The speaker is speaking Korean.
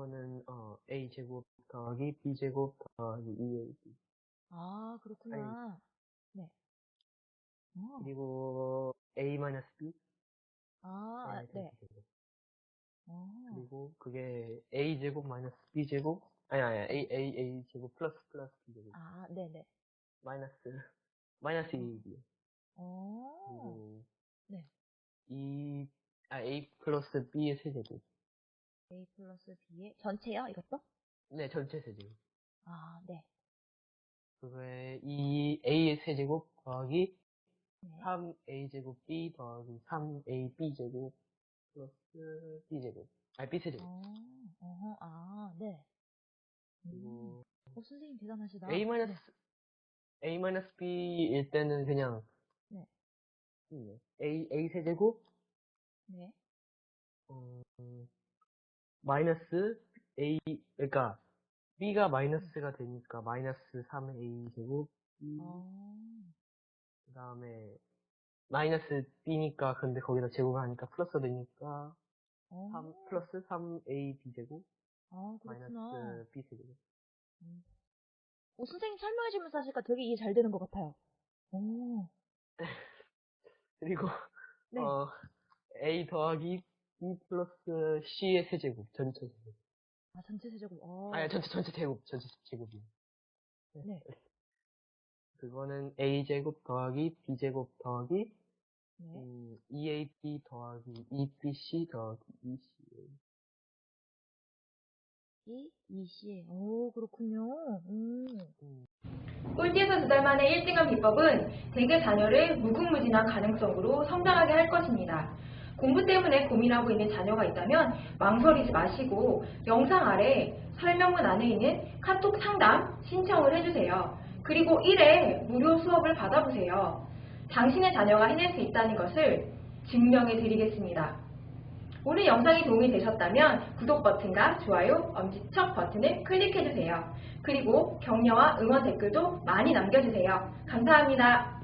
이거는 어 a 제곱 더하기 b 제곱 더하기 2ab 아, 그렇구나. 네. 어, 그리고 a 마이너스 b? 아, 의 네. 제곱 어, 그리고 그게 a 제곱 마이너스 b 제곱? 아니 아니 a a a 제곱 플러스 플러스 b 제곱. 아, 네네. 마이너스 마이너스 2ab 어, 그리고 네. 2 아, a 플러스 b의 세제곱 A 플러스 B의 전체요, 이것도? 네 전체 세제곱 아, 네. 그거에 2 a의 세제곱 더하기 네. 3a 제곱 b 더하기 3a b 제곱 플러스 b 제곱 아 b 세제곱 어, 어허, 아, 네. 음, 그리고 어, 선생님 대단하시다. a 마이너스 a 마이너스 b일 때는 그냥 네. 음, a a 세제곱 네. 어, 마이너스 a 그러니까 b가 마이너스가 되니까 마이너스 3a 제곱 b. 어, 그 다음에 마이너스 b니까 근데 거기다 제곱하니까 플러스 되니까 어, 3 플러스 3a b 제곱. 아, 그렇구나. 마이너스 b 세제곱. 어, 선생님 설명해 주면서 하시니까 되게 이해 잘 되는 것 같아요. 오, 그리고 네. 어 a 더하기 b 플러스 c의 세제곱 전체 세제곱 아, 전체 세제곱. 어, 아니 전체 전체 제곱 전체 제곱이요 네. 그거는 a 제곱 더하기 b 제곱 더하기 네. 음, 2ab 더하기 2bc 더하기 2ca 이, 이시. 오, 그렇군요. 음. 꼴찌에서 두 달 만에 1등한 비법은 대개 자녀를 무궁무진한 가능성으로 성장하게 할 것입니다. 공부 때문에 고민하고 있는 자녀가 있다면 망설이지 마시고 영상 아래 설명문 안에 있는 카톡 상담 신청을 해주세요. 그리고 1회 무료 수업을 받아보세요. 당신의 자녀가 해낼 수 있다는 것을 증명해 드리겠습니다. 오늘 영상이 도움이 되셨다면 구독 버튼과 좋아요, 엄지척 버튼을 클릭해주세요. 그리고 격려와 응원 댓글도 많이 남겨주세요. 감사합니다.